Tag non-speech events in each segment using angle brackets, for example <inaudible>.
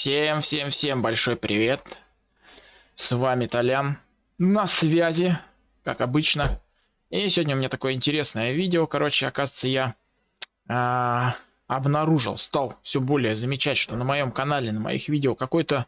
Всем, всем, всем большой привет. С вами Толян. На связи, как обычно. И сегодня у меня такое интересное видео. Короче, оказывается, я э, обнаружил, стал все более замечать, что на моем канале, на моих видео какой-то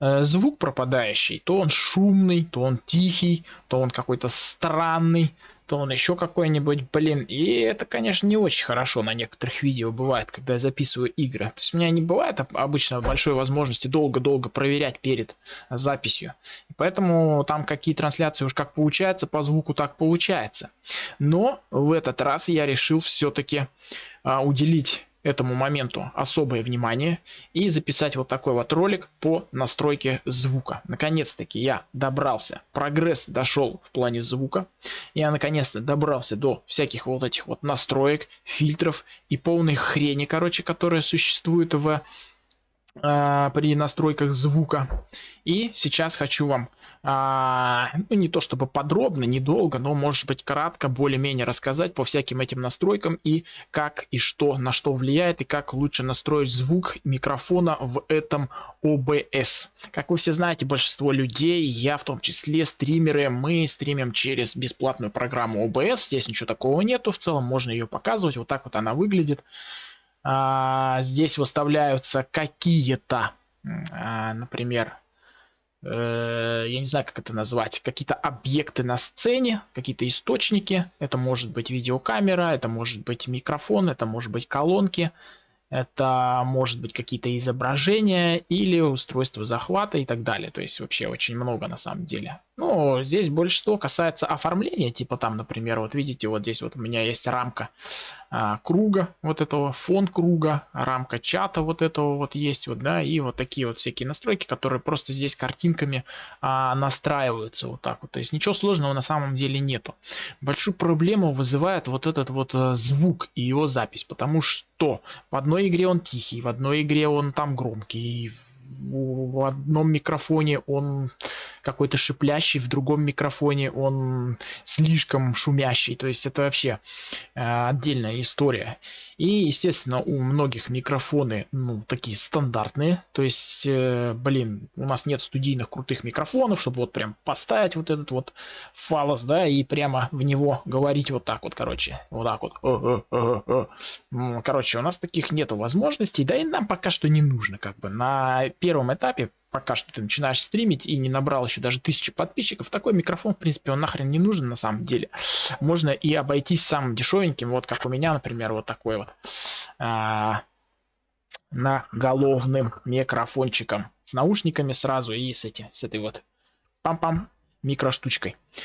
э, звук пропадающий. То он шумный, то он тихий, то он какой-то странный то он еще какой-нибудь, блин. И это, конечно, не очень хорошо на некоторых видео бывает, когда я записываю игры. То есть у меня не бывает обычно большой возможности долго-долго проверять перед записью. И поэтому там какие трансляции уж как получается, по звуку так получается. Но в этот раз я решил все-таки а, уделить этому моменту особое внимание и записать вот такой вот ролик по настройке звука. Наконец-таки я добрался, прогресс дошел в плане звука. Я наконец-то добрался до всяких вот этих вот настроек, фильтров и полной хрени, короче, которая существует в э, при настройках звука. И сейчас хочу вам а, ну, не то чтобы подробно, недолго, но может быть кратко, более-менее рассказать по всяким этим настройкам и как и что, на что влияет и как лучше настроить звук микрофона в этом OBS. Как вы все знаете, большинство людей, я в том числе, стримеры, мы стримим через бесплатную программу OBS, здесь ничего такого нету, в целом можно ее показывать, вот так вот она выглядит. А, здесь выставляются какие-то, а, например, Э, я не знаю, как это назвать, какие-то объекты на сцене, какие-то источники. Это может быть видеокамера, это может быть микрофон, это может быть колонки, это может быть какие-то изображения или устройство захвата и так далее. То есть вообще очень много на самом деле. Ну, здесь большинство касается оформления, типа там, например, вот видите, вот здесь вот у меня есть рамка а, круга, вот этого фон круга, рамка чата вот этого вот есть, вот, да, и вот такие вот всякие настройки, которые просто здесь картинками а, настраиваются вот так вот. То есть ничего сложного на самом деле нету. Большую проблему вызывает вот этот вот а, звук и его запись, потому что в одной игре он тихий, в одной игре он там громкий, в одном микрофоне он какой-то шиплящий, в другом микрофоне он слишком шумящий. То есть это вообще э, отдельная история. И, естественно, у многих микрофоны, ну, такие стандартные. То есть, э, блин, у нас нет студийных крутых микрофонов, чтобы вот прям поставить вот этот вот фалос, да, и прямо в него говорить вот так вот, короче. Вот так вот. Короче, у нас таких нету возможностей, да и нам пока что не нужно, как бы. На первом этапе пока что ты начинаешь стримить и не набрал еще даже тысячи подписчиков, такой микрофон, в принципе, он нахрен не нужен на самом деле. Можно и обойтись самым дешевеньким, вот как у меня, например, вот такой вот а, головным микрофончиком с наушниками сразу и с, эти, с этой вот пам-пам микроштучкой. Э,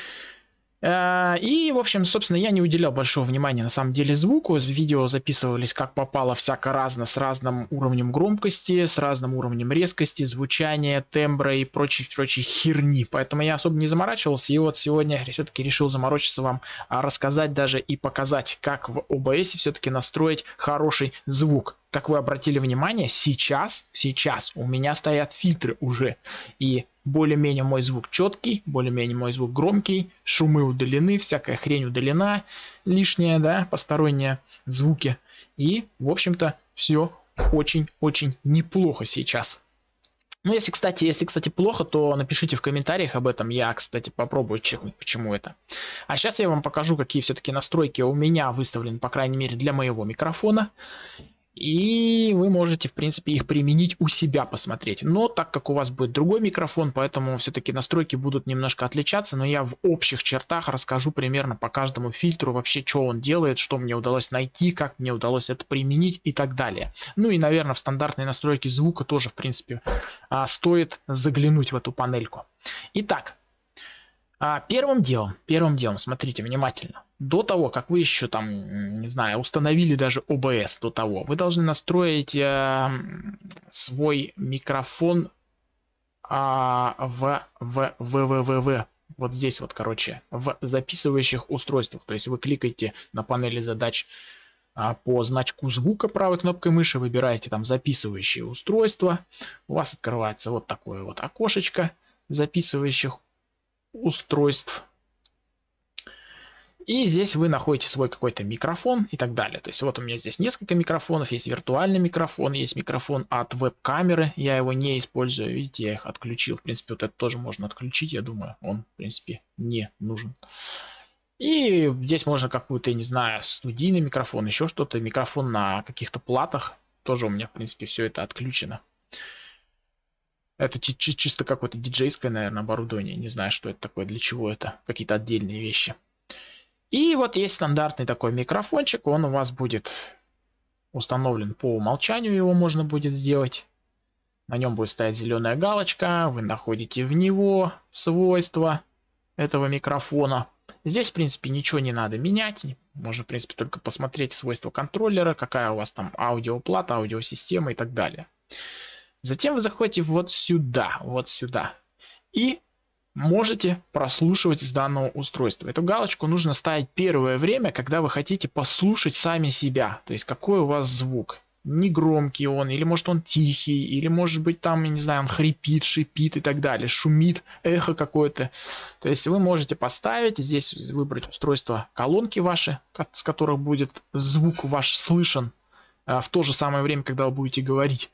и, в общем, собственно, я не уделял большого внимания на самом деле звуку. Видео записывались как попало всяко разно, с разным уровнем громкости, с разным уровнем резкости, звучания, тембра и прочей, прочей херни. Поэтому я особо не заморачивался. И вот сегодня все-таки решил заморочиться вам, а рассказать даже и показать, как в OBS все-таки настроить хороший звук как вы обратили внимание, сейчас, сейчас у меня стоят фильтры уже. И более-менее мой звук четкий, более-менее мой звук громкий, шумы удалены, всякая хрень удалена, лишние, да, посторонние звуки. И, в общем-то, все очень-очень неплохо сейчас. Ну, если, кстати, если, кстати, плохо, то напишите в комментариях об этом. Я, кстати, попробую чекнуть, почему это. А сейчас я вам покажу, какие все-таки настройки у меня выставлены, по крайней мере, для моего микрофона. И вы можете, в принципе, их применить у себя посмотреть. Но так как у вас будет другой микрофон, поэтому все-таки настройки будут немножко отличаться. Но я в общих чертах расскажу примерно по каждому фильтру вообще, что он делает, что мне удалось найти, как мне удалось это применить и так далее. Ну и, наверное, в стандартные настройки звука тоже, в принципе, а, стоит заглянуть в эту панельку. Итак, а, первым делом, первым делом, смотрите внимательно. До того, как вы еще там, не знаю, установили даже OBS до того, вы должны настроить э, свой микрофон э, в, в, в, в, в, в, вот здесь вот, короче, в записывающих устройствах. То есть вы кликаете на панели задач а, по значку звука правой кнопкой мыши, выбираете там записывающие устройства, у вас открывается вот такое вот окошечко записывающих устройств И здесь вы находите свой какой-то микрофон и так далее. То есть вот у меня здесь несколько микрофонов. Есть виртуальный микрофон, есть микрофон от веб-камеры. Я его не использую. Видите, я их отключил. В принципе, вот это тоже можно отключить. Я думаю, он, в принципе, не нужен. И здесь можно какую-то, я не знаю, студийный микрофон, еще что-то. Микрофон на каких-то платах. Тоже у меня, в принципе, все это отключено. Это чисто какое-то диджейское, наверное, оборудование. Не знаю, что это такое, для чего это. Какие-то отдельные вещи. И вот есть стандартный такой микрофончик, он у вас будет установлен по умолчанию, его можно будет сделать. На нем будет стоять зеленая галочка, вы находите в него свойства этого микрофона. Здесь, в принципе, ничего не надо менять. Можно, в принципе, только посмотреть свойства контроллера, какая у вас там аудиоплата, аудиосистема и так далее. Затем вы заходите вот сюда, вот сюда. И можете прослушивать с данного устройства. Эту галочку нужно ставить первое время, когда вы хотите послушать сами себя. То есть какой у вас звук. Не громкий он, или может он тихий, или может быть там, я не знаю, он хрипит, шипит и так далее, шумит, эхо какое-то. То есть вы можете поставить, здесь выбрать устройство колонки ваши, с которых будет звук ваш слышен в то же самое время, когда вы будете говорить,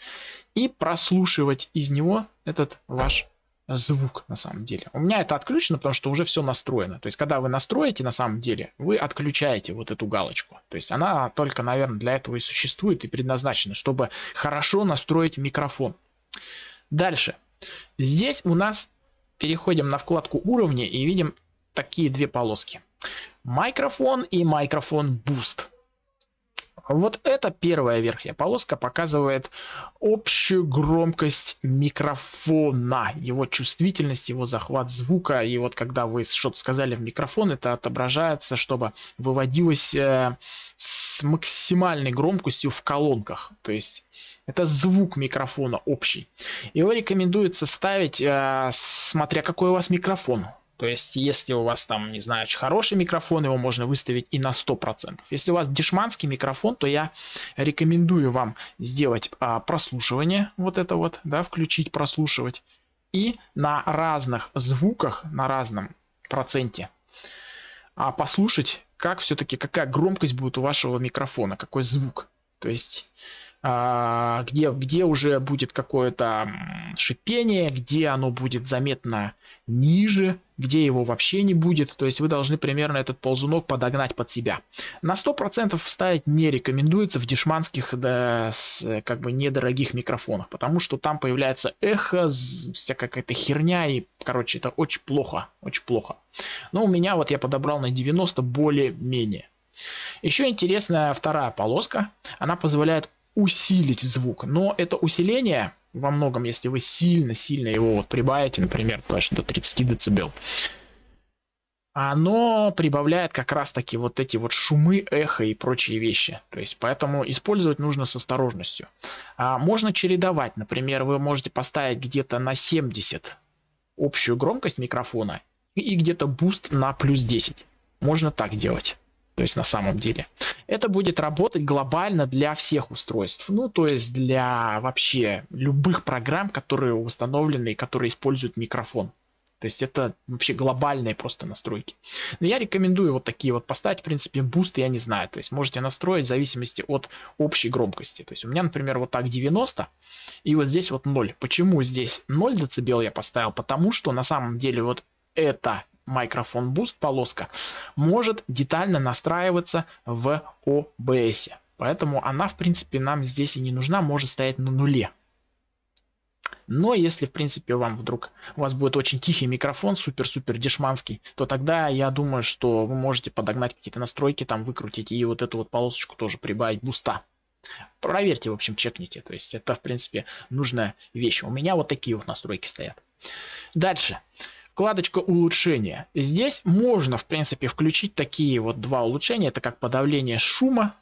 и прослушивать из него этот ваш звук на самом деле. У меня это отключено, потому что уже все настроено. То есть, когда вы настроите на самом деле, вы отключаете вот эту галочку. То есть, она только, наверное, для этого и существует и предназначена, чтобы хорошо настроить микрофон. Дальше. Здесь у нас переходим на вкладку уровни и видим такие две полоски. Микрофон и микрофон Boost. Вот эта первая верхняя полоска показывает общую громкость микрофона, его чувствительность, его захват звука. И вот когда вы что-то сказали в микрофон, это отображается, чтобы выводилось э, с максимальной громкостью в колонках. То есть это звук микрофона общий. Его рекомендуется ставить, э, смотря какой у вас микрофон. То есть, если у вас там, не знаю, очень хороший микрофон, его можно выставить и на 100%. Если у вас дешманский микрофон, то я рекомендую вам сделать а, прослушивание, вот это вот, да, включить прослушивать. И на разных звуках, на разном проценте а, послушать, как все-таки, какая громкость будет у вашего микрофона, какой звук. То есть а, где, где уже будет какое-то шипение, где оно будет заметно ниже, где его вообще не будет. То есть вы должны примерно этот ползунок подогнать под себя. На 100% ставить не рекомендуется в дешманских да, с, как бы недорогих микрофонах, потому что там появляется эхо, вся какая-то херня и, короче, это очень плохо, очень плохо. Но у меня вот я подобрал на 90 более-менее. Еще интересная вторая полоска. Она позволяет усилить звук. Но это усиление во многом, если вы сильно-сильно его вот прибавите, например, аж до 30 дБ, оно прибавляет как раз таки вот эти вот шумы, эхо и прочие вещи. То есть поэтому использовать нужно с осторожностью. А можно чередовать. Например, вы можете поставить где-то на 70 общую громкость микрофона и где-то boost на плюс 10. Можно так делать. То есть на самом деле. Это будет работать глобально для всех устройств. Ну, то есть для вообще любых программ, которые установлены и которые используют микрофон. То есть это вообще глобальные просто настройки. Но я рекомендую вот такие вот поставить. В принципе, boost я не знаю. То есть можете настроить в зависимости от общей громкости. То есть у меня, например, вот так 90. И вот здесь вот 0. Почему здесь 0 дБ я поставил? Потому что на самом деле вот это микрофон Boost полоска может детально настраиваться в OBS. Поэтому она, в принципе, нам здесь и не нужна, может стоять на нуле. Но если, в принципе, вам вдруг у вас будет очень тихий микрофон, супер-супер дешманский, то тогда я думаю, что вы можете подогнать какие-то настройки, там выкрутить и вот эту вот полосочку тоже прибавить буста. Проверьте, в общем, чекните. То есть это, в принципе, нужная вещь. У меня вот такие вот настройки стоят. Дальше вкладочка улучшения. Здесь можно, в принципе, включить такие вот два улучшения. Это как подавление шума,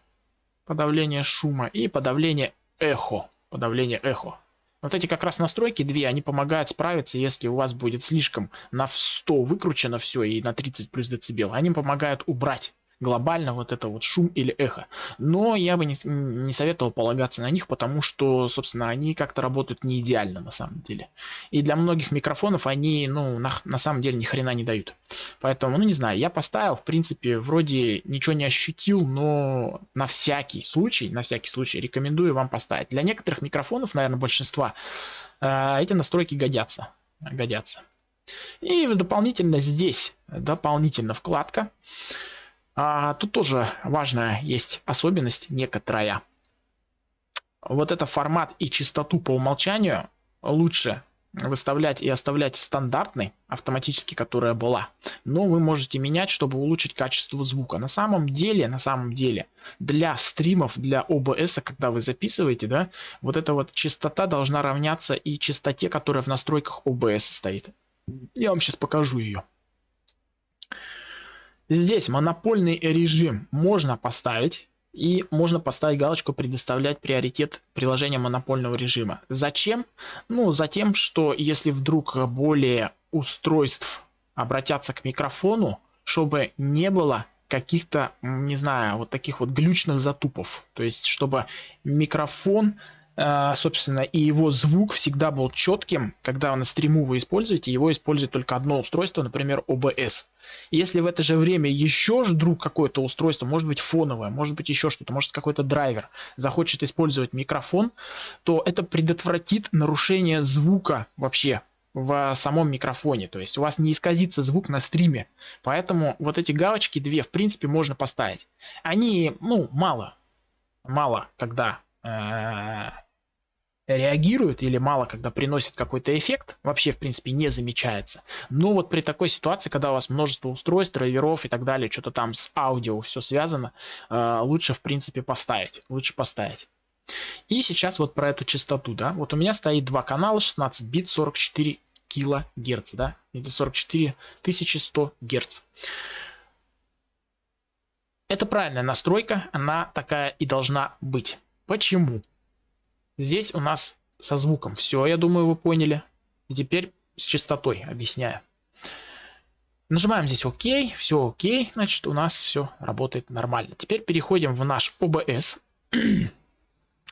подавление шума и подавление эхо. Подавление эхо. Вот эти как раз настройки две, они помогают справиться, если у вас будет слишком на 100 выкручено все и на 30 плюс децибел. Они помогают убрать глобально вот это вот шум или эхо. Но я бы не, не советовал полагаться на них, потому что, собственно, они как-то работают не идеально на самом деле. И для многих микрофонов они, ну, на, на самом деле ни хрена не дают. Поэтому, ну, не знаю, я поставил, в принципе, вроде ничего не ощутил, но на всякий случай, на всякий случай рекомендую вам поставить. Для некоторых микрофонов, наверное, большинства, э, эти настройки годятся. Годятся. И дополнительно здесь, дополнительно вкладка. А, тут тоже важная есть особенность некоторая. Вот это формат и частоту по умолчанию лучше выставлять и оставлять стандартной, автоматически, которая была. Но вы можете менять, чтобы улучшить качество звука. На самом деле, на самом деле, для стримов, для OBS, когда вы записываете, да, вот эта вот частота должна равняться и частоте, которая в настройках OBS стоит. Я вам сейчас покажу ее. Здесь монопольный режим можно поставить. И можно поставить галочку «Предоставлять приоритет приложения монопольного режима». Зачем? Ну, за тем, что если вдруг более устройств обратятся к микрофону, чтобы не было каких-то, не знаю, вот таких вот глючных затупов. То есть, чтобы микрофон собственно, и его звук всегда был четким. Когда на стриму вы используете, его использует только одно устройство, например, OBS. Если в это же время еще вдруг какое-то устройство, может быть фоновое, может быть еще что-то, может какой-то драйвер, захочет использовать микрофон, то это предотвратит нарушение звука вообще в самом микрофоне. То есть у вас не исказится звук на стриме. Поэтому вот эти галочки две, в принципе, можно поставить. Они, ну, мало. Мало, когда э, реагирует или мало когда приносит какой-то эффект, вообще в принципе не замечается. Но вот при такой ситуации, когда у вас множество устройств, драйверов и так далее, что-то там с аудио все связано, э, лучше в принципе поставить. Лучше поставить. И сейчас вот про эту частоту, да. Вот у меня стоит два канала, 16 бит, 44 килогерц, да, или 44 100 герц. Это правильная настройка, она такая и должна быть. Почему? Здесь у нас со звуком все, я думаю, вы поняли. И теперь с частотой объясняю. Нажимаем здесь ОК, все ОК, значит у нас все работает нормально. Теперь переходим в наш OBS. <clears throat>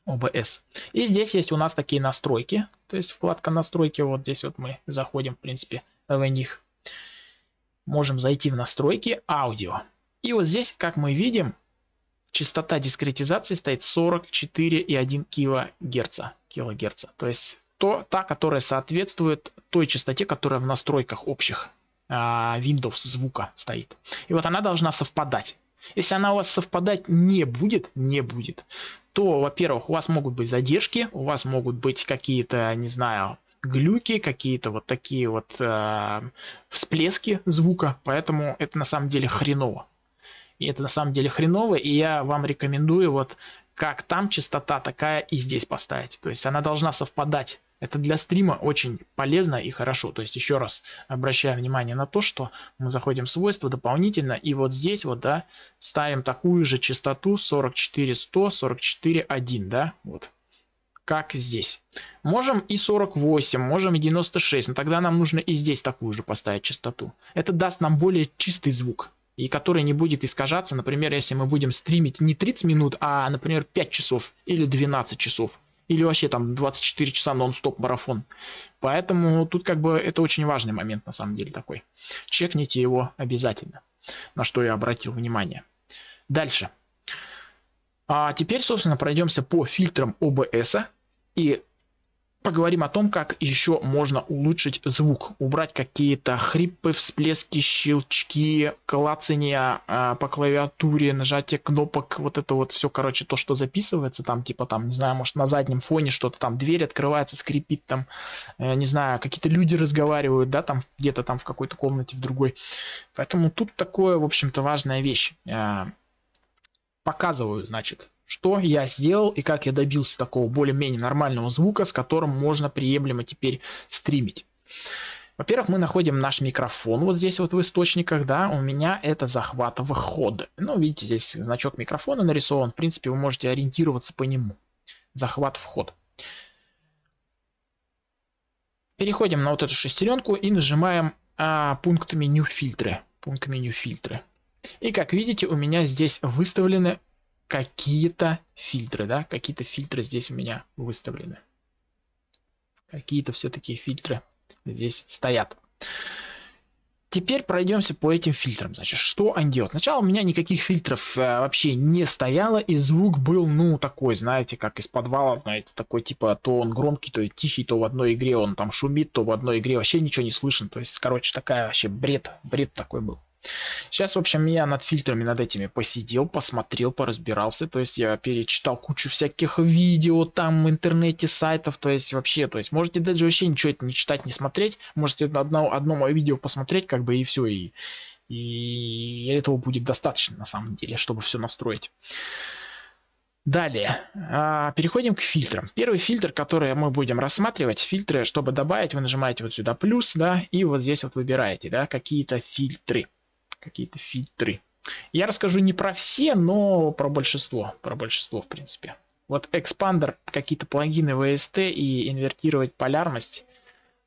OBS. И здесь есть у нас такие настройки. То есть вкладка настройки, вот здесь вот мы заходим, в принципе, в них. Можем зайти в настройки аудио. И вот здесь, как мы видим, частота дискретизации стоит 44,1 кГц. килогерца. То есть то, та, которая соответствует той частоте, которая в настройках общих а, Windows звука стоит. И вот она должна совпадать. Если она у вас совпадать не будет, не будет, то, во-первых, у вас могут быть задержки, у вас могут быть какие-то, не знаю, глюки, какие-то вот такие вот э, всплески звука, поэтому это на самом деле хреново. И это на самом деле хреново, и я вам рекомендую вот как там частота, такая и здесь поставить. То есть она должна совпадать. Это для стрима очень полезно и хорошо. То есть еще раз обращаю внимание на то, что мы заходим в свойства дополнительно и вот здесь вот, да, ставим такую же частоту 44100, 441, да, вот как здесь. Можем и 48, можем и 96, но тогда нам нужно и здесь такую же поставить частоту. Это даст нам более чистый звук и который не будет искажаться, например, если мы будем стримить не 30 минут, а, например, 5 часов или 12 часов. Или вообще там 24 часа нон-стоп марафон. Поэтому тут как бы это очень важный момент на самом деле такой. Чекните его обязательно. На что я обратил внимание. Дальше. А теперь, собственно, пройдемся по фильтрам OBS. И Поговорим о том, как еще можно улучшить звук, убрать какие-то хрипы, всплески, щелчки, клацания э, по клавиатуре, нажатие кнопок, вот это вот все, короче, то, что записывается там, типа там, не знаю, может на заднем фоне что-то там, дверь открывается, скрипит там, э, не знаю, какие-то люди разговаривают, да, там где-то там в какой-то комнате, в другой. Поэтому тут такое, в общем-то, важная вещь. Э, показываю, значит, что я сделал и как я добился такого более-менее нормального звука, с которым можно приемлемо теперь стримить. Во-первых, мы находим наш микрофон вот здесь вот в источниках, да, у меня это захват вход. Ну, видите, здесь значок микрофона нарисован, в принципе, вы можете ориентироваться по нему. Захват вход. Переходим на вот эту шестеренку и нажимаем а, пункт меню фильтры. Пункт меню фильтры. И как видите, у меня здесь выставлены какие-то фильтры, да, какие-то фильтры здесь у меня выставлены. Какие-то все-таки фильтры здесь стоят. Теперь пройдемся по этим фильтрам. Значит, что они делают? Сначала у меня никаких фильтров э, вообще не стояло, и звук был, ну, такой, знаете, как из подвала, знаете, такой, типа, то он громкий, то тихий, то в одной игре он там шумит, то в одной игре вообще ничего не слышно. То есть, короче, такая вообще бред, бред такой был. Сейчас, в общем, я над фильтрами, над этими посидел, посмотрел, поразбирался. То есть я перечитал кучу всяких видео там в интернете, сайтов. То есть вообще, то есть можете даже вообще ничего это не читать, не смотреть. Можете одно, одно мое видео посмотреть, как бы и все. И, и этого будет достаточно на самом деле, чтобы все настроить. Далее, а, переходим к фильтрам. Первый фильтр, который мы будем рассматривать, фильтры, чтобы добавить, вы нажимаете вот сюда плюс, да, и вот здесь вот выбираете, да, какие-то фильтры какие-то фильтры. Я расскажу не про все, но про большинство. Про большинство, в принципе. Вот экспандер, какие-то плагины VST и инвертировать полярность.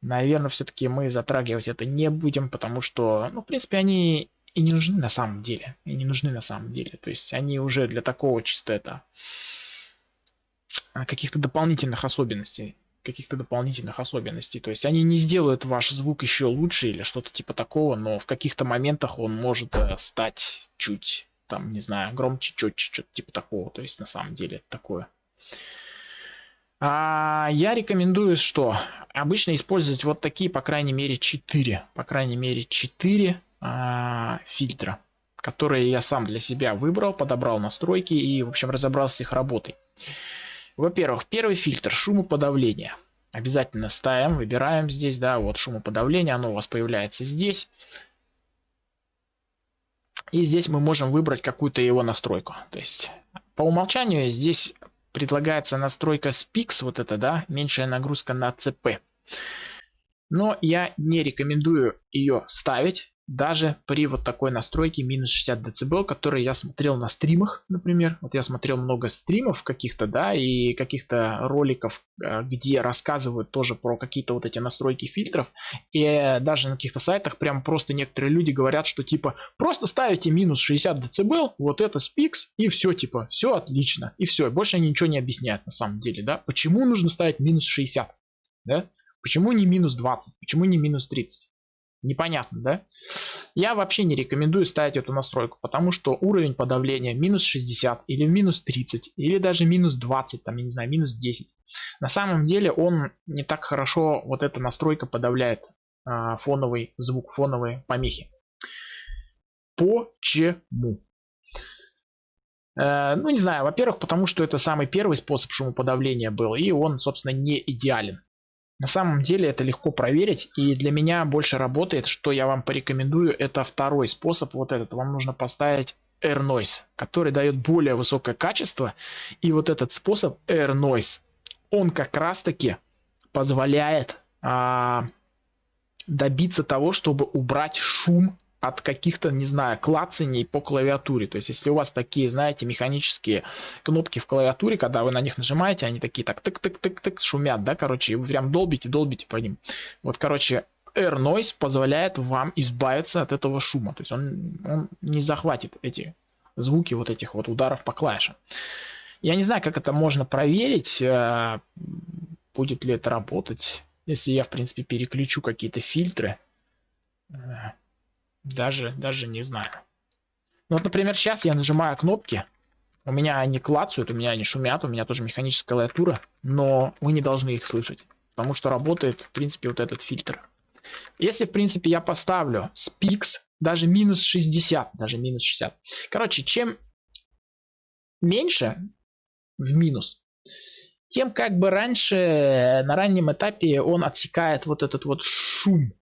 Наверное, все-таки мы затрагивать это не будем, потому что, ну, в принципе, они и не нужны на самом деле. И не нужны на самом деле. То есть они уже для такого чисто это каких-то дополнительных особенностей каких-то дополнительных особенностей. То есть они не сделают ваш звук еще лучше или что-то типа такого, но в каких-то моментах он может э, стать чуть, там, не знаю, громче, четче, что-то типа такого. То есть на самом деле это такое. А я рекомендую, что обычно использовать вот такие, по крайней мере, 4, по крайней мере, 4 а, фильтра, которые я сам для себя выбрал, подобрал настройки и, в общем, разобрался с их работой. Во-первых, первый фильтр шумоподавления. Обязательно ставим, выбираем здесь, да, вот шумоподавление, оно у вас появляется здесь. И здесь мы можем выбрать какую-то его настройку. То есть по умолчанию здесь предлагается настройка SPIX, вот это, да, меньшая нагрузка на ЦП. Но я не рекомендую ее ставить, даже при вот такой настройке минус 60 дБ, который я смотрел на стримах, например. Вот я смотрел много стримов каких-то, да, и каких-то роликов, э, где рассказывают тоже про какие-то вот эти настройки фильтров. И даже на каких-то сайтах прям просто некоторые люди говорят, что типа просто ставите минус 60 дБ, вот это спикс, и все типа, все отлично. И все, больше они ничего не объясняют на самом деле, да. Почему нужно ставить минус 60, да? Почему не минус 20, почему не минус 30? Непонятно, да? Я вообще не рекомендую ставить эту настройку, потому что уровень подавления минус 60 или минус 30 или даже минус 20, там, я не знаю, минус 10. На самом деле он не так хорошо, вот эта настройка подавляет а, фоновый звук, фоновые помехи. Почему? Э, ну, не знаю, во-первых, потому что это самый первый способ шумоподавления был, и он, собственно, не идеален. На самом деле это легко проверить и для меня больше работает, что я вам порекомендую, это второй способ, вот этот. Вам нужно поставить Air Noise, который дает более высокое качество. И вот этот способ Air Noise, он как раз таки позволяет а, добиться того, чтобы убрать шум от каких-то, не знаю, клацаний по клавиатуре. То есть, если у вас такие, знаете, механические кнопки в клавиатуре, когда вы на них нажимаете, они такие так тык-тык-тык-тык шумят, да, короче, и вы прям долбите, долбите по ним. Вот, короче, Air Noise позволяет вам избавиться от этого шума. То есть, он, он не захватит эти звуки вот этих вот ударов по клавишам. Я не знаю, как это можно проверить, э, будет ли это работать, если я, в принципе, переключу какие-то фильтры. Даже, даже не знаю. Ну вот, например, сейчас я нажимаю кнопки. У меня они клацают, у меня они шумят, у меня тоже механическая клавиатура, но вы не должны их слышать, потому что работает, в принципе, вот этот фильтр. Если, в принципе, я поставлю Spix, даже минус 60, даже минус 60. Короче, чем меньше в минус, тем как бы раньше, на раннем этапе он отсекает вот этот вот шум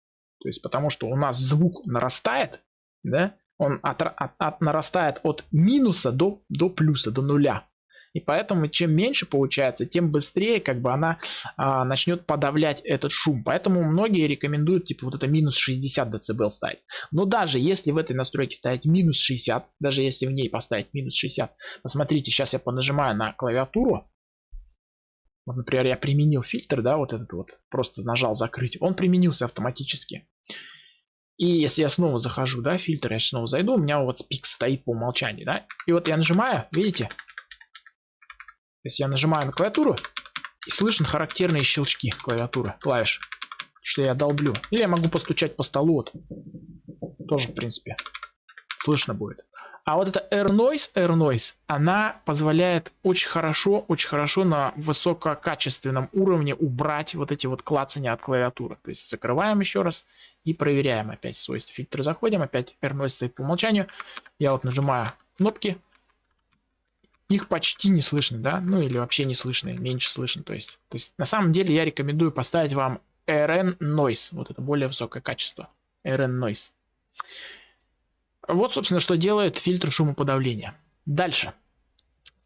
то есть потому что у нас звук нарастает, да, он от, от, от, нарастает от минуса до, до плюса, до нуля. И поэтому чем меньше получается, тем быстрее как бы она а, начнет подавлять этот шум. Поэтому многие рекомендуют типа вот это минус 60 дБ ставить. Но даже если в этой настройке ставить минус 60, даже если в ней поставить минус 60, посмотрите, сейчас я понажимаю на клавиатуру, вот, например, я применил фильтр, да, вот этот вот, просто нажал закрыть, он применился автоматически. И если я снова захожу, да, фильтр, я снова зайду, у меня вот пик стоит по умолчанию, да. И вот я нажимаю, видите? То есть я нажимаю на клавиатуру, и слышен характерные щелчки клавиатуры, клавиш. Что я долблю. Или я могу постучать по столу, вот. Тоже, в принципе, слышно будет. А вот эта Air Noise, Air Noise, она позволяет очень хорошо, очень хорошо на высококачественном уровне убрать вот эти вот клацания от клавиатуры. То есть закрываем еще раз и проверяем опять свойства фильтра. Заходим, опять Air Noise стоит по умолчанию. Я вот нажимаю кнопки. Их почти не слышно, да? Ну или вообще не слышно, меньше слышно. То есть, то есть на самом деле я рекомендую поставить вам RN Noise. Вот это более высокое качество. RN Noise. Вот, собственно, что делает фильтр шумоподавления. Дальше.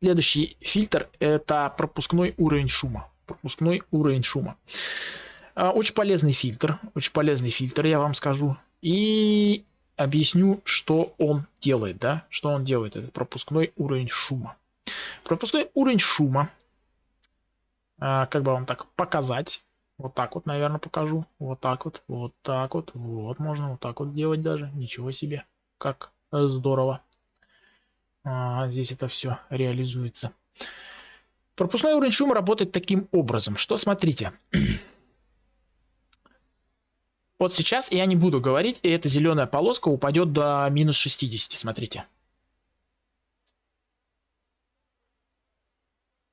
Следующий фильтр это пропускной уровень шума. Пропускной уровень шума. А, очень полезный фильтр. Очень полезный фильтр, я вам скажу. И объясню, что он делает. Да? Что он делает, это пропускной уровень шума. Пропускной уровень шума. А, как бы вам так показать. Вот так вот, наверное, покажу. Вот так вот, вот так вот, вот можно вот так вот делать даже. Ничего себе как здорово. А, здесь это все реализуется. Пропускной уровень шума работает таким образом, что смотрите. <clears throat> Вот сейчас я не буду говорить, и эта зеленая полоска упадет до минус 60, смотрите.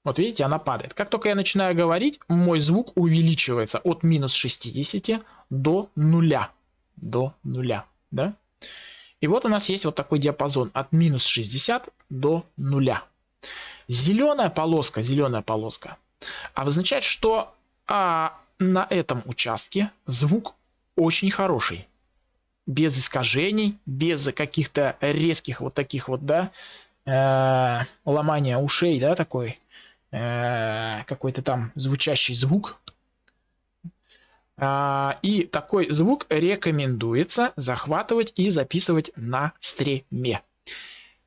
Вот видите, она падает. Как только я начинаю говорить, мой звук увеличивается от минус 60 до нуля. До нуля, да? И вот у нас есть вот такой диапазон от минус 60 до нуля. Зеленая полоска, зеленая полоска обозначает, что а, на этом участке звук очень хороший. Без искажений, без каких-то резких вот таких вот, да, э, ломания ушей, да, такой, э, какой-то там звучащий звук. А, и такой звук рекомендуется захватывать и записывать на стриме.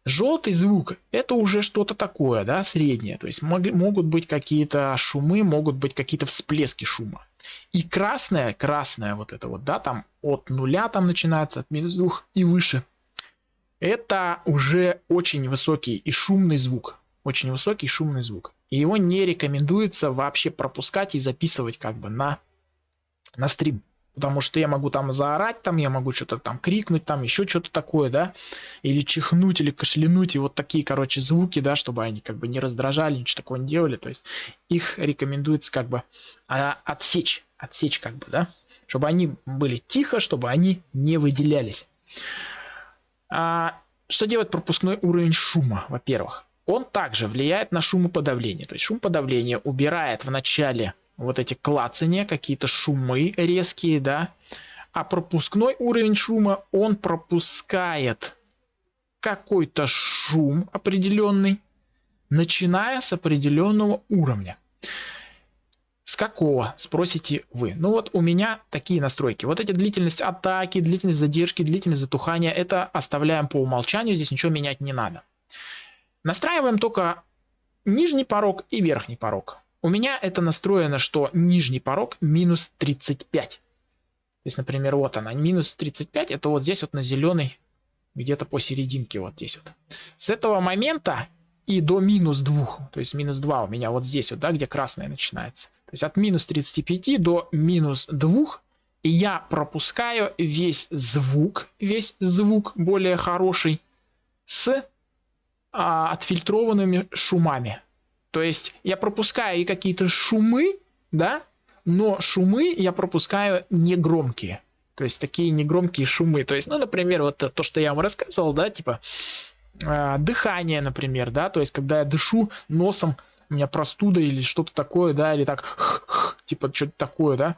Желтый звук это уже что-то такое, да, среднее. То есть мог, могут быть какие-то шумы, могут быть какие-то всплески шума. И красное, красное вот это вот, да, там от нуля там начинается, от минус двух и выше. Это уже очень высокий и шумный звук. Очень высокий и шумный звук. И его не рекомендуется вообще пропускать и записывать как бы на на стрим. Потому что я могу там заорать, там я могу что-то там крикнуть, там еще что-то такое, да, или чихнуть, или кашлянуть, и вот такие, короче, звуки, да, чтобы они как бы не раздражали, ничего такого не делали, то есть их рекомендуется как бы а, отсечь, отсечь как бы, да, чтобы они были тихо, чтобы они не выделялись. А, что делает пропускной уровень шума, во-первых? Он также влияет на шумоподавление, то есть шумоподавление убирает в начале вот эти клацания, какие-то шумы резкие, да. А пропускной уровень шума, он пропускает какой-то шум определенный, начиная с определенного уровня. С какого, спросите вы? Ну вот у меня такие настройки. Вот эти длительность атаки, длительность задержки, длительность затухания, это оставляем по умолчанию, здесь ничего менять не надо. Настраиваем только нижний порог и верхний порог. У меня это настроено, что нижний порог минус 35. То есть, например, вот она, минус 35, это вот здесь вот на зеленый, где-то посерединке вот здесь вот. С этого момента и до минус 2, то есть минус 2 у меня вот здесь вот, да, где красное начинается. То есть от минус 35 до минус 2 я пропускаю весь звук, весь звук более хороший с а, отфильтрованными шумами. То есть я пропускаю и какие-то шумы, да, но шумы я пропускаю не громкие. То есть такие негромкие шумы. То есть, ну, например, вот то, что я вам рассказывал, да, типа э, дыхание, например, да, то есть когда я дышу носом, у меня простуда или что-то такое, да, или так, <laughs> типа что-то такое, да.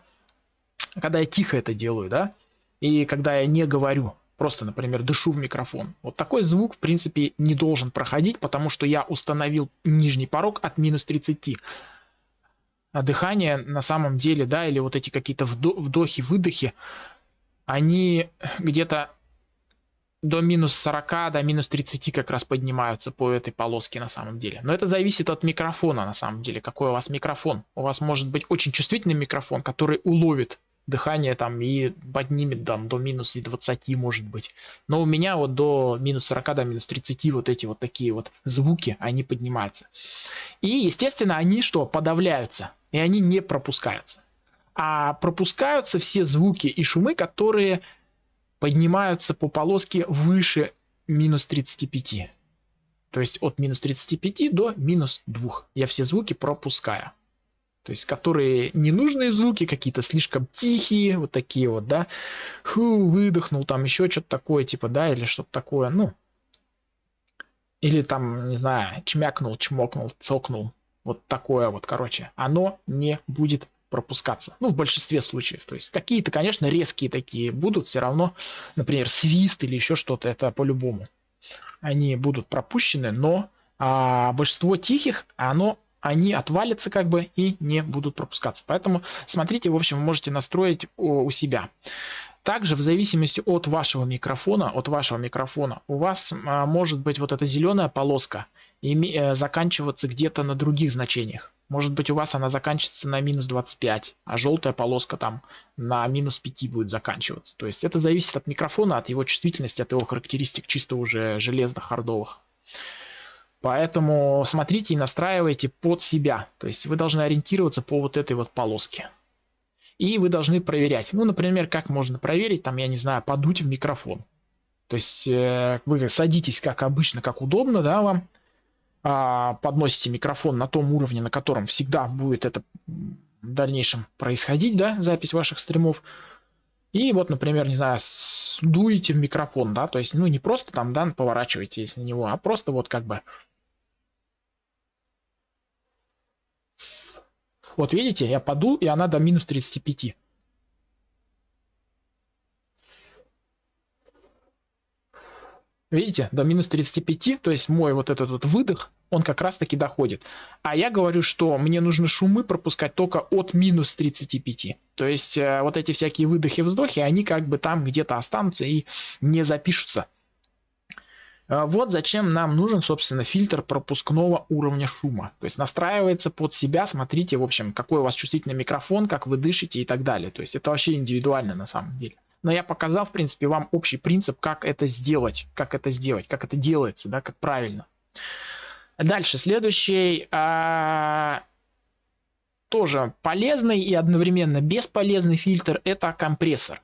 Когда я тихо это делаю, да, и когда я не говорю просто, например, дышу в микрофон. Вот такой звук, в принципе, не должен проходить, потому что я установил нижний порог от минус 30. А дыхание на самом деле, да, или вот эти какие-то вдохи, выдохи, они где-то до минус 40, до минус 30 как раз поднимаются по этой полоске на самом деле. Но это зависит от микрофона на самом деле, какой у вас микрофон. У вас может быть очень чувствительный микрофон, который уловит дыхание там и поднимет там до минус и 20 может быть. Но у меня вот до минус 40, до минус 30 вот эти вот такие вот звуки, они поднимаются. И, естественно, они что? Подавляются. И они не пропускаются. А пропускаются все звуки и шумы, которые поднимаются по полоске выше минус 35. То есть от минус 35 до минус 2. Я все звуки пропускаю. То есть, которые ненужные звуки, какие-то слишком тихие, вот такие вот, да. Ху, выдохнул, там еще что-то такое, типа, да, или что-то такое, ну. Или там, не знаю, чмякнул, чмокнул, цокнул. Вот такое вот, короче. Оно не будет пропускаться. Ну, в большинстве случаев. То есть, какие-то, конечно, резкие такие будут, все равно, например, свист или еще что-то, это по-любому. Они будут пропущены, но а, большинство тихих, оно они отвалятся как бы и не будут пропускаться. Поэтому смотрите, в общем, вы можете настроить у себя. Также в зависимости от вашего микрофона, от вашего микрофона, у вас а, может быть вот эта зеленая полоска э, заканчиваться где-то на других значениях. Может быть у вас она заканчивается на минус 25, а желтая полоска там на минус 5 будет заканчиваться. То есть это зависит от микрофона, от его чувствительности, от его характеристик чисто уже железных, хардовых. Поэтому смотрите и настраивайте под себя. То есть вы должны ориентироваться по вот этой вот полоске. И вы должны проверять. Ну, например, как можно проверить, там, я не знаю, подуть в микрофон. То есть э, вы садитесь как обычно, как удобно, да, вам. А, подносите микрофон на том уровне, на котором всегда будет это в дальнейшем происходить, да, запись ваших стримов. И вот, например, не знаю, дуете в микрофон, да, то есть, ну, не просто там, да, поворачиваетесь на него, а просто вот как бы Вот видите, я подул, и она до минус 35. Видите, до минус 35, то есть мой вот этот вот выдох, он как раз таки доходит. А я говорю, что мне нужно шумы пропускать только от минус 35. То есть э, вот эти всякие выдохи, вздохи, они как бы там где-то останутся и не запишутся. А вот зачем нам нужен, собственно, фильтр пропускного уровня шума. То есть настраивается под себя, смотрите, в общем, какой у вас чувствительный микрофон, как вы дышите и так далее. То есть это вообще индивидуально на самом деле. Но я показал, в принципе, вам общий принцип, как это сделать, как это сделать, как это делается, да, как правильно. Дальше, следующий, а, тоже полезный и одновременно бесполезный фильтр, это компрессор.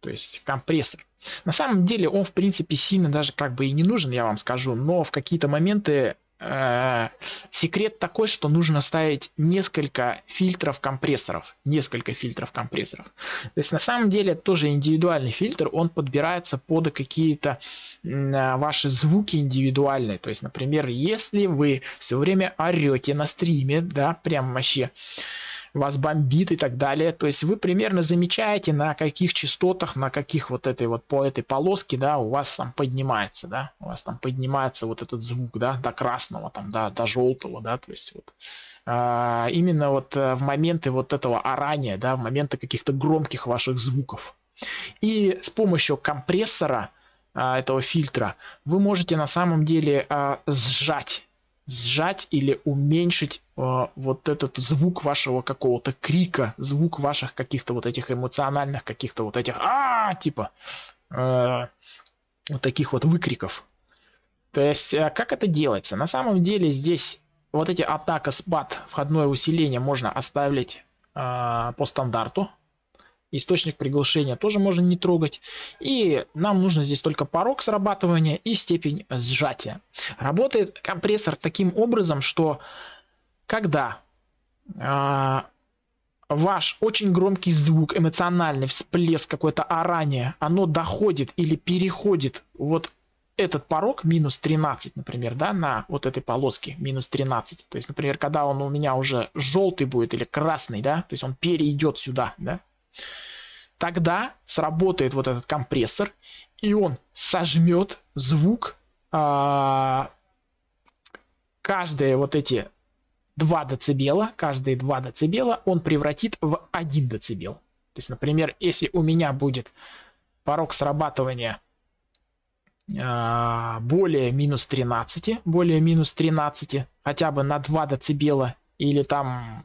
То есть компрессор. На самом деле он в принципе сильно даже как бы и не нужен, я вам скажу, но в какие-то моменты э, секрет такой, что нужно ставить несколько фильтров компрессоров, несколько фильтров компрессоров. То есть на самом деле тоже индивидуальный фильтр, он подбирается под какие-то э, ваши звуки индивидуальные. То есть, например, если вы все время орете на стриме, да, прям вообще вас бомбит и так далее. То есть вы примерно замечаете, на каких частотах, на каких вот этой вот по этой полоске, да, у вас там поднимается, да, у вас там поднимается вот этот звук, да, до красного, там, да, до желтого, да, то есть вот а, именно вот э, в моменты вот этого орания, да, в моменты каких-то громких ваших звуков. И с помощью компрессора а, этого фильтра вы можете на самом деле а, сжать сжать или уменьшить э, вот этот звук вашего какого-то крика, звук ваших каких-то вот этих эмоциональных, каких-то вот этих а типа э, вот таких вот выкриков. То есть, э, как это делается? На самом деле здесь вот эти атака, спад, входное усиление можно оставить э, по стандарту. Источник приглушения тоже можно не трогать. И нам нужно здесь только порог срабатывания и степень сжатия. Работает компрессор таким образом, что когда э, ваш очень громкий звук, эмоциональный всплеск, какое-то орание, оно доходит или переходит вот этот порог минус 13, например, да, на вот этой полоске минус 13. То есть, например, когда он у меня уже желтый будет или красный, да, то есть он перейдет сюда, да, тогда сработает вот этот компрессор, и он сожмет звук а, каждые вот эти 2 децибела, каждые 2 децибела он превратит в 1 децибел. То есть, например, если у меня будет порог срабатывания а, более минус 13, более минус 13, хотя бы на 2 децибела или там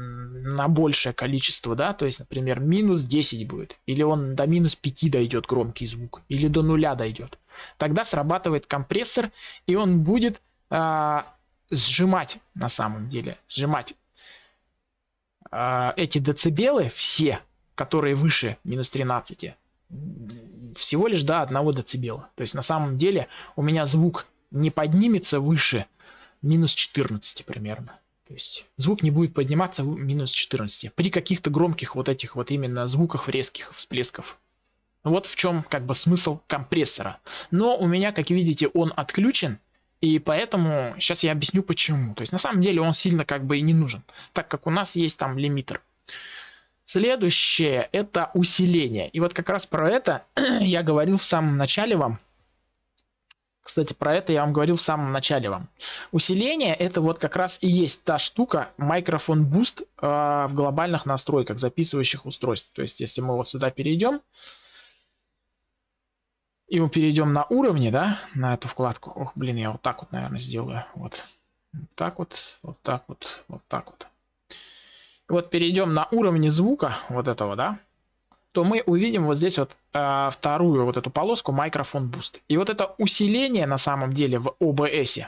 на большее количество, да, то есть, например, минус 10 будет, или он до минус 5 дойдет громкий звук, или до нуля дойдет, тогда срабатывает компрессор, и он будет э, сжимать на самом деле, сжимать э, эти децибелы все, которые выше минус 13, всего лишь до 1 децибела. То есть на самом деле у меня звук не поднимется выше минус 14 примерно. То есть звук не будет подниматься минус 14 при каких-то громких вот этих вот именно звуках резких всплесков. Вот в чем как бы смысл компрессора. Но у меня, как видите, он отключен, и поэтому сейчас я объясню почему. То есть на самом деле он сильно как бы и не нужен, так как у нас есть там лимитер. Следующее это усиление. И вот как раз про это <clears throat> я говорил в самом начале вам. Кстати, про это я вам говорил в самом начале вам. Усиление это вот как раз и есть та штука микрофон Boost э, в глобальных настройках записывающих устройств. То есть, если мы вот сюда перейдем, и мы перейдем на уровни, да, на эту вкладку. Ох, блин, я вот так вот, наверное, сделаю. Вот. Вот так вот, вот так вот, вот так вот. Вот перейдем на уровни звука вот этого, да то мы увидим вот здесь вот э, вторую вот эту полоску микрофон Boost. И вот это усиление на самом деле в OBS,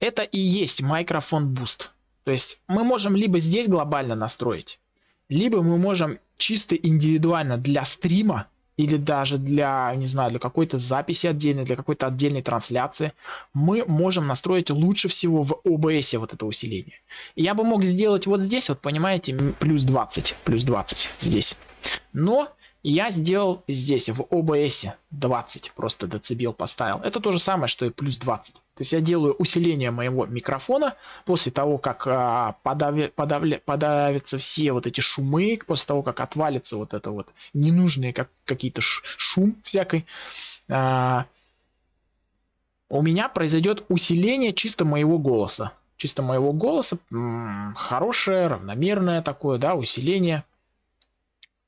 это и есть микрофон Boost. То есть мы можем либо здесь глобально настроить, либо мы можем чисто индивидуально для стрима или даже для, не знаю, для какой-то записи отдельной, для какой-то отдельной трансляции, мы можем настроить лучше всего в OBS вот это усиление. И я бы мог сделать вот здесь, вот понимаете, плюс 20, плюс 20 здесь. Но я сделал здесь в OBS 20, просто децибел поставил. Это то же самое, что и плюс 20. То есть я делаю усиление моего микрофона после того, как а, подави, подавля, подавятся все вот эти шумы, после того, как отвалится вот это вот ненужные как, какие-то шум всякой. А, у меня произойдет усиление чисто моего голоса. Чисто моего голоса, хорошее, равномерное такое, да, усиление.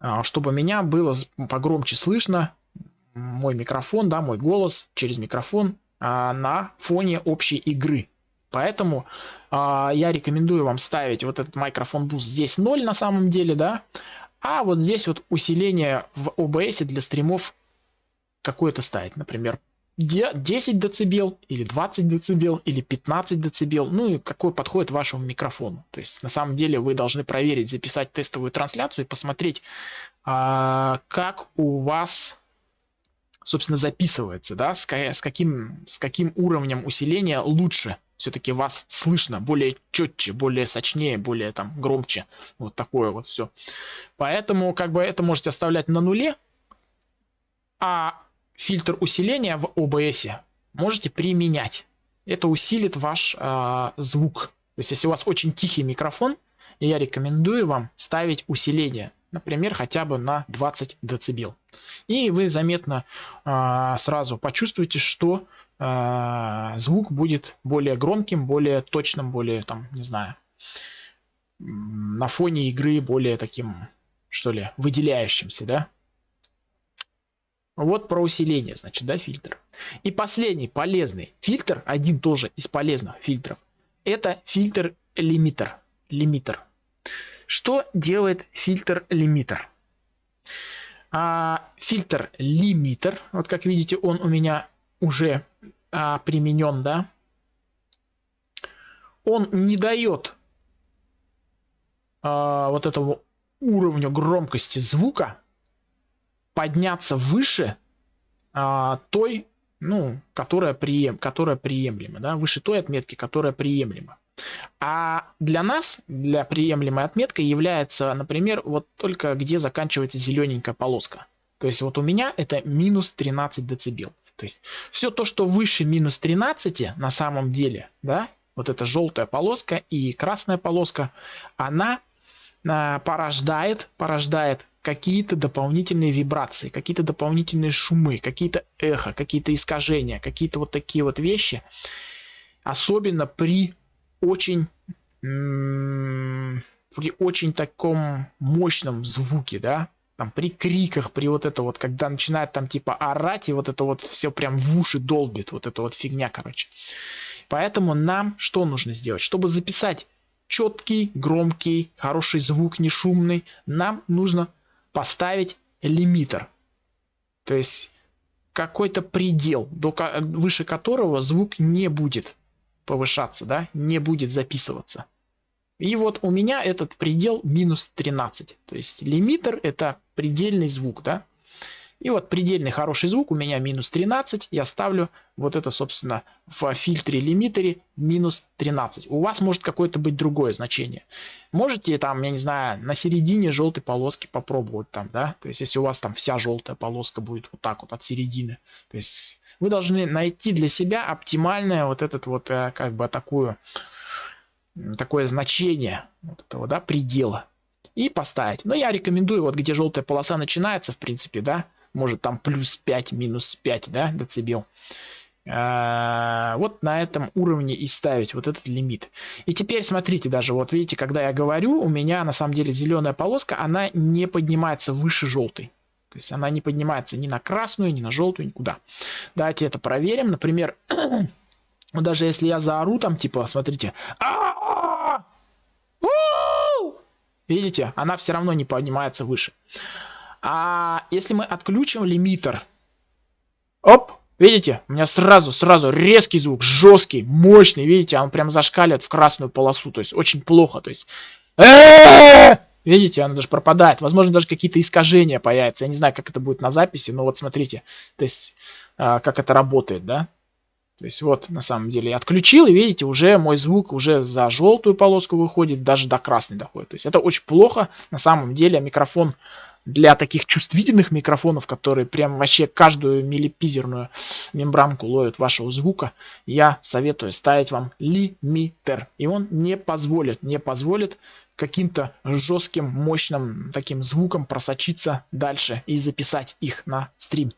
А, чтобы меня было погромче слышно, мой микрофон, да, мой голос через микрофон а, на фоне общей игры. Поэтому а, я рекомендую вам ставить вот этот микрофон boost здесь 0 на самом деле, да, а вот здесь вот усиление в OBS для стримов какое-то ставить, например, 10 дБ или 20 дБ или 15 дБ, ну и какой подходит вашему микрофону. То есть на самом деле вы должны проверить, записать тестовую трансляцию и посмотреть, а, как у вас собственно записывается, да, с, с, каким, с каким уровнем усиления лучше все-таки вас слышно, более четче, более сочнее, более там громче. Вот такое вот все. Поэтому как бы это можете оставлять на нуле, а фильтр усиления в OBS можете применять. Это усилит ваш э, звук. То есть, если у вас очень тихий микрофон, я рекомендую вам ставить усиление, например, хотя бы на 20 дБ. И вы заметно э, сразу почувствуете, что э, звук будет более громким, более точным, более, там, не знаю, на фоне игры более таким, что ли, выделяющимся, да? Вот про усиление, значит, да, фильтр. И последний полезный фильтр, один тоже из полезных фильтров, это фильтр лимитер. Лимитер. Что делает фильтр лимитер? А, фильтр лимитер, вот как видите, он у меня уже а, применен, да. Он не дает а, вот этого уровня громкости звука подняться выше а, той, ну, которая, прием, которая приемлема, да, выше той отметки, которая приемлема. А для нас, для приемлемой отметкой является, например, вот только где заканчивается зелененькая полоска. То есть вот у меня это минус 13 дБ. То есть все то, что выше минус 13 на самом деле, да, вот эта желтая полоска и красная полоска, она порождает, порождает какие-то дополнительные вибрации, какие-то дополнительные шумы, какие-то эхо, какие-то искажения, какие-то вот такие вот вещи. Особенно при очень при очень таком мощном звуке, да, там при криках, при вот это вот, когда начинает там типа орать, и вот это вот все прям в уши долбит, вот эта вот фигня, короче. Поэтому нам что нужно сделать? Чтобы записать четкий, громкий, хороший звук, не шумный, нам нужно поставить лимитер. То есть какой-то предел, до, выше которого звук не будет повышаться, да, не будет записываться. И вот у меня этот предел минус 13. То есть лимитер это предельный звук, да. И вот предельный хороший звук у меня минус 13. Я ставлю вот это, собственно, в фильтре лимитере минус 13. У вас может какое-то быть другое значение. Можете там, я не знаю, на середине желтой полоски попробовать там, да. То есть если у вас там вся желтая полоска будет вот так вот от середины. То есть вы должны найти для себя оптимальное вот этот вот э, как бы такую такое значение вот этого, да, предела и поставить. Но я рекомендую, вот где желтая полоса начинается, в принципе, да, может там плюс 5, минус 5, да, децибел. А, вот на этом уровне и ставить вот этот лимит. И теперь смотрите даже, вот видите, когда я говорю, у меня на самом деле зеленая полоска, она не поднимается выше желтой. То есть она не поднимается ни на красную, ни на желтую, никуда. Давайте это проверим. Например, <clears throat> даже если я заору там, типа, смотрите, видите, она все равно не поднимается выше. А если мы отключим лимитер, оп, видите, у меня сразу, сразу резкий звук, жесткий, мощный, видите, он прям зашкаливает в красную полосу, то есть очень плохо, то есть... Видите, она даже пропадает. Возможно, даже какие-то искажения появятся. Я не знаю, как это будет на записи, но вот смотрите, то есть, а, как это работает, да. То есть вот на самом деле я отключил, и видите, уже мой звук уже за желтую полоску выходит, даже до красной доходит. То есть это очень плохо. На самом деле микрофон для таких чувствительных микрофонов, которые прям вообще каждую миллипизерную мембранку ловят вашего звука, я советую ставить вам лимитер. И он не позволит, не позволит каким-то жестким, мощным таким звуком просочиться дальше и записать их на стрим.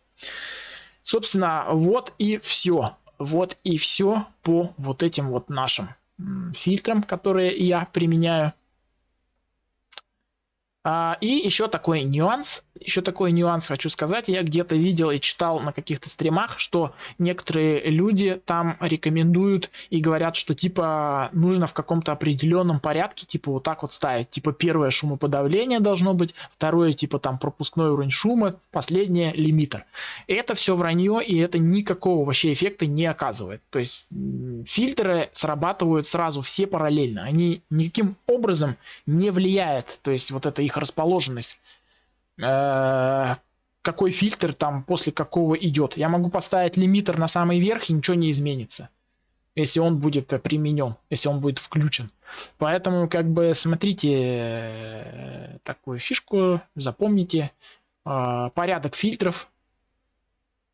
Собственно, вот и все. Вот и все по вот этим вот нашим фильтрам, которые я применяю. А, и еще такой нюанс, еще такой нюанс хочу сказать. Я где-то видел и читал на каких-то стримах, что некоторые люди там рекомендуют и говорят, что типа нужно в каком-то определенном порядке, типа вот так вот ставить. Типа первое шумоподавление должно быть, второе типа там пропускной уровень шума, последнее лимитер. Это все вранье и это никакого вообще эффекта не оказывает. То есть фильтры срабатывают сразу все параллельно. Они никаким образом не влияют. То есть вот это их расположенность Э, какой фильтр там после какого идет. Я могу поставить лимитер на самый верх и ничего не изменится. Если он будет применен, если он будет включен. Поэтому как бы смотрите э, такую фишку, запомните. Э, порядок фильтров,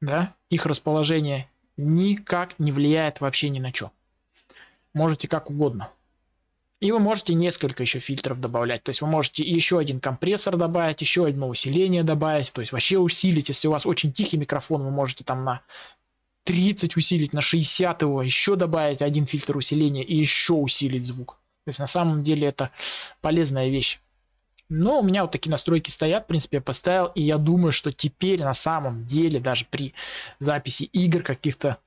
да, их расположение никак не влияет вообще ни на что. Можете как угодно. И вы можете несколько еще фильтров добавлять. То есть вы можете еще один компрессор добавить, еще одно усиление добавить. То есть вообще усилить. Если у вас очень тихий микрофон, вы можете там на 30 усилить, на 60 его, еще добавить один фильтр усиления и еще усилить звук. То есть на самом деле это полезная вещь. Но у меня вот такие настройки стоят, в принципе, я поставил. И я думаю, что теперь на самом деле, даже при записи игр каких-то,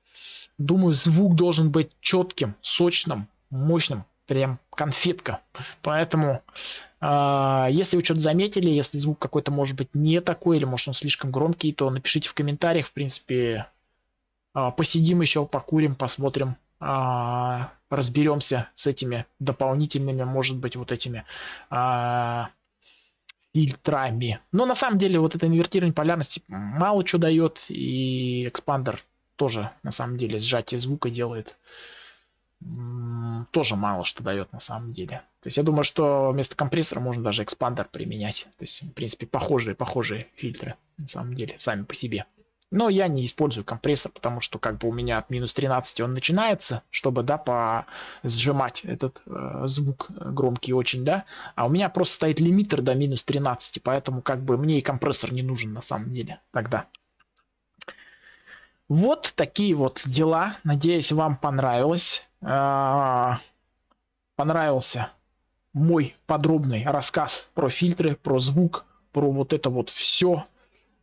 думаю, звук должен быть четким, сочным, мощным прям конфетка. Поэтому, э, если вы что-то заметили, если звук какой-то может быть не такой, или может он слишком громкий, то напишите в комментариях. В принципе, э, посидим еще, покурим, посмотрим, э, разберемся с этими дополнительными, может быть, вот этими э, фильтрами. Но на самом деле вот это инвертирование полярности мало что дает, и экспандер тоже на самом деле сжатие звука делает тоже мало что дает на самом деле. То есть я думаю, что вместо компрессора можно даже экспандер применять. То есть, в принципе, похожие, похожие фильтры, на самом деле, сами по себе. Но я не использую компрессор, потому что как бы у меня от минус 13 он начинается, чтобы, да, по сжимать этот э, звук громкий очень, да. А у меня просто стоит лимитер до минус 13, поэтому как бы мне и компрессор не нужен на самом деле тогда. Вот такие вот дела. Надеюсь, вам понравилось. А, понравился мой подробный рассказ про фильтры, про звук, про вот это вот все.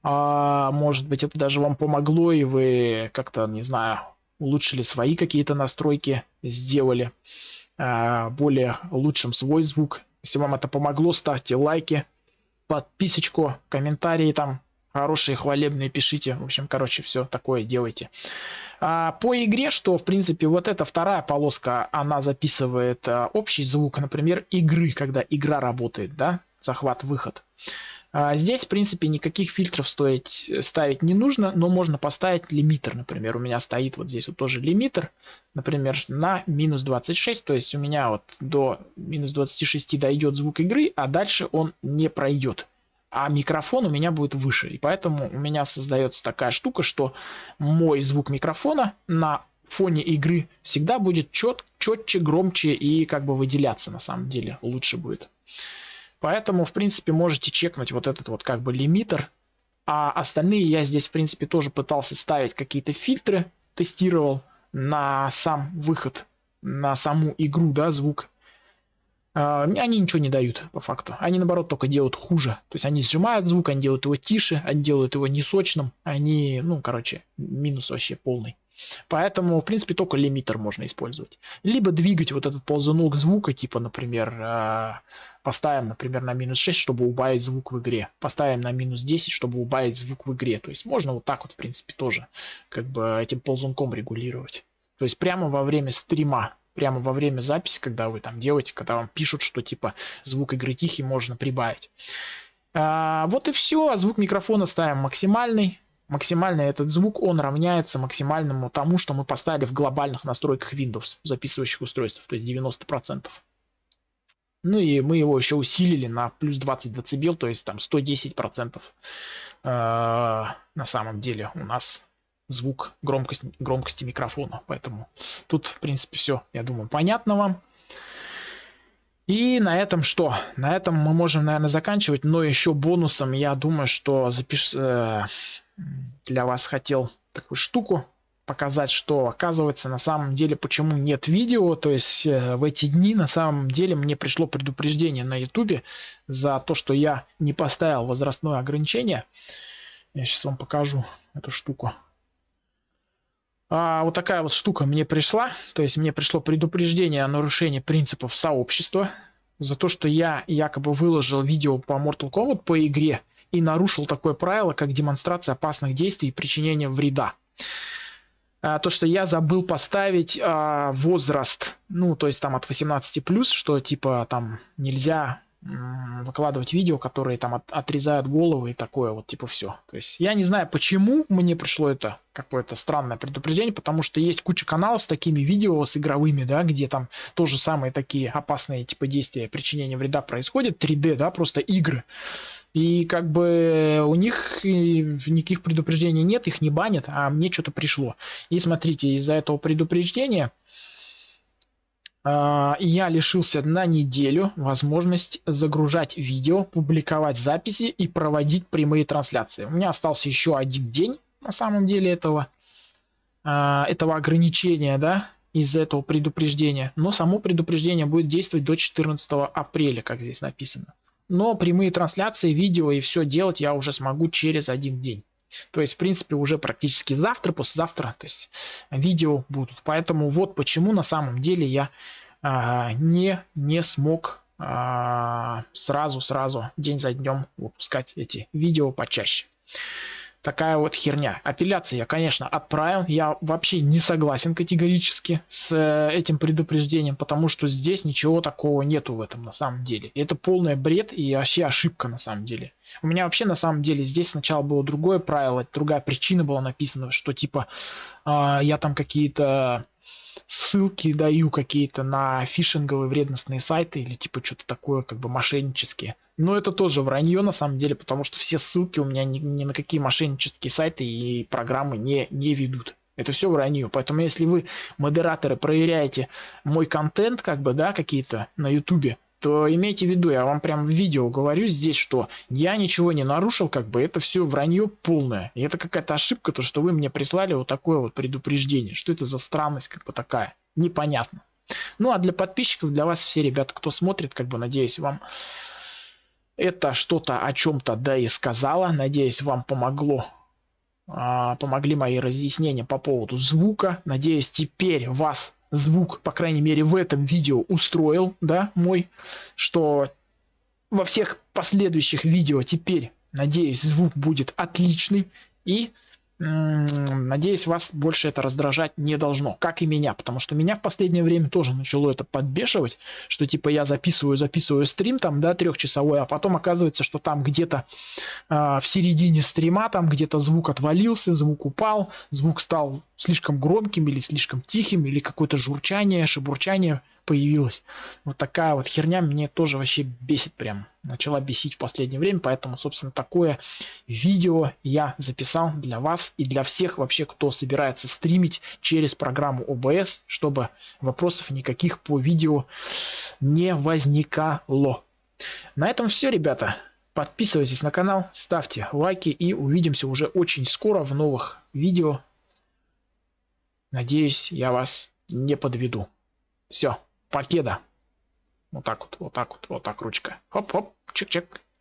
А, может быть, это даже вам помогло, и вы как-то, не знаю, улучшили свои какие-то настройки, сделали. э, более лучшим свой звук. Если вам это помогло, ставьте лайки, подписочку, комментарии там хорошие, хвалебные пишите. В общем, короче, все такое делайте. А, по игре, что, в принципе, вот эта вторая полоска, она записывает а, общий звук, например, игры, когда игра работает, да, захват-выход. А, здесь, в принципе, никаких фильтров стоить, ставить не нужно, но можно поставить лимитер, например. У меня стоит вот здесь вот тоже лимитер, например, на минус 26, то есть у меня вот до минус 26 дойдет звук игры, а дальше он не пройдет а микрофон у меня будет выше. И поэтому у меня создается такая штука, что мой звук микрофона на фоне игры всегда будет чет, четче, громче и как бы выделяться на самом деле лучше будет. Поэтому, в принципе, можете чекнуть вот этот вот как бы лимитер. А остальные я здесь, в принципе, тоже пытался ставить какие-то фильтры, тестировал на сам выход, на саму игру, да, звук. А, они ничего не дают, по факту. Они, наоборот, только делают хуже. То есть они сжимают звук, они делают его тише, они делают его несочным. Они, ну, короче, минус вообще полный. Поэтому, в принципе, только лимитер можно использовать. Либо двигать вот этот ползунок звука, типа, например, а, поставим, например, на минус 6, чтобы убавить звук в игре. Поставим на минус 10, чтобы убавить звук в игре. То есть можно вот так вот, в принципе, тоже как бы этим ползунком регулировать. То есть прямо во время стрима прямо во время записи, когда вы там делаете, когда вам пишут, что типа звук игры тихий, можно прибавить. А, вот и все. Звук микрофона ставим максимальный. Максимальный этот звук, он равняется максимальному тому, что мы поставили в глобальных настройках Windows, записывающих устройств, то есть 90%. Ну и мы его еще усилили на плюс 20 дБ, то есть там 110% э, на самом деле у нас звук громкость, громкости микрофона. Поэтому тут, в принципе, все, я думаю, понятно вам. И на этом что? На этом мы можем, наверное, заканчивать. Но еще бонусом, я думаю, что запиш... Э, для вас хотел такую штуку показать, что оказывается на самом деле почему нет видео. То есть э, в эти дни на самом деле мне пришло предупреждение на ютубе за то, что я не поставил возрастное ограничение. Я сейчас вам покажу эту штуку. А, вот такая вот штука мне пришла. То есть мне пришло предупреждение о нарушении принципов сообщества за то, что я якобы выложил видео по Mortal Kombat по игре и нарушил такое правило, как демонстрация опасных действий и причинение вреда. А, то, что я забыл поставить а, возраст, ну, то есть там от 18 плюс, что типа там нельзя выкладывать видео, которые там от, отрезают головы и такое вот, типа все. То есть я не знаю, почему мне пришло это какое-то странное предупреждение, потому что есть куча каналов с такими видео, с игровыми, да, где там тоже самые такие опасные типа действия причинения вреда происходят, 3D, да, просто игры. И как бы у них никаких предупреждений нет, их не банят, а мне что-то пришло. И смотрите, из-за этого предупреждения я лишился на неделю возможность загружать видео, публиковать записи и проводить прямые трансляции. У меня остался еще один день на самом деле этого, а, этого ограничения, да, из-за этого предупреждения. Но само предупреждение будет действовать до 14 апреля, как здесь написано. Но прямые трансляции, видео и все делать я уже смогу через один день. То есть, в принципе, уже практически завтра, послезавтра, то есть видео будут. Поэтому вот почему на самом деле я а, не, не смог а, сразу, сразу, день за днем выпускать эти видео почаще. Такая вот херня. Апелляции я, конечно, отправил. Я вообще не согласен категорически с э, этим предупреждением, потому что здесь ничего такого нету в этом на самом деле. Это полный бред и вообще ошибка на самом деле. У меня вообще на самом деле здесь сначала было другое правило, другая причина была написана, что типа э, я там какие-то ссылки даю какие-то на фишинговые вредностные сайты или типа что-то такое как бы мошеннические. Но это тоже вранье на самом деле, потому что все ссылки у меня ни, ни на какие мошеннические сайты и программы не, не ведут. Это все вранье. Поэтому если вы, модераторы, проверяете мой контент, как бы, да, какие-то на ютубе, то имейте в виду, я вам прям в видео говорю здесь, что я ничего не нарушил, как бы это все вранье полное. И это какая-то ошибка, то что вы мне прислали вот такое вот предупреждение. Что это за странность как бы такая? Непонятно. Ну а для подписчиков, для вас все ребята, кто смотрит, как бы надеюсь вам это что-то о чем-то да и сказала. Надеюсь вам помогло а, помогли мои разъяснения по поводу звука. Надеюсь, теперь вас звук, по крайней мере, в этом видео устроил, да, мой, что во всех последующих видео теперь, надеюсь, звук будет отличный и Надеюсь, вас больше это раздражать не должно, как и меня, потому что меня в последнее время тоже начало это подбешивать, что типа я записываю, записываю стрим там, да, трехчасовой, а потом оказывается, что там где-то э, в середине стрима там где-то звук отвалился, звук упал, звук стал слишком громким или слишком тихим, или какое-то журчание, шебурчание появилась. Вот такая вот херня мне тоже вообще бесит прям. Начала бесить в последнее время, поэтому, собственно, такое видео я записал для вас и для всех вообще, кто собирается стримить через программу OBS, чтобы вопросов никаких по видео не возникало. На этом все, ребята. Подписывайтесь на канал, ставьте лайки и увидимся уже очень скоро в новых видео. Надеюсь, я вас не подведу. Все. Покеда. Вот так вот, вот так вот, вот так ручка. Хоп-хоп, чик-чик.